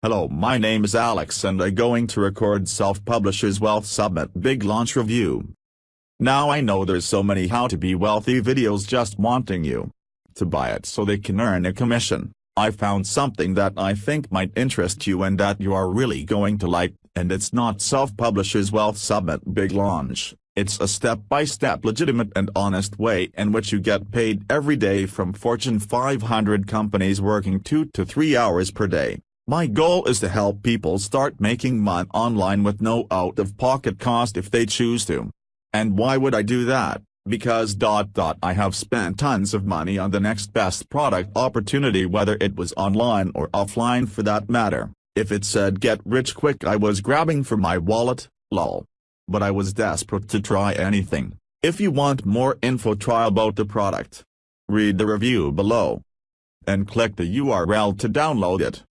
Hello my name is Alex and I going to record Self-Publishers Wealth Summit Big Launch Review. Now I know there's so many how to be wealthy videos just wanting you to buy it so they can earn a commission. I found something that I think might interest you and that you are really going to like, and it's not Self-Publishers Wealth Summit Big Launch. It's a step-by-step -step legitimate and honest way in which you get paid every day from Fortune 500 companies working 2 to 3 hours per day. My goal is to help people start making money online with no out-of-pocket cost if they choose to. And why would I do that? Because dot dot I have spent tons of money on the next best product opportunity whether it was online or offline for that matter. If it said get rich quick I was grabbing for my wallet, lol. But I was desperate to try anything. If you want more info try about the product. Read the review below. And click the URL to download it.